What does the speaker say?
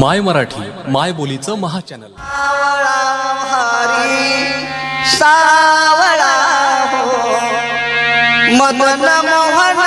माय मराठी माय बोलीचं महा चॅनल सावळा हो. मदन मोहन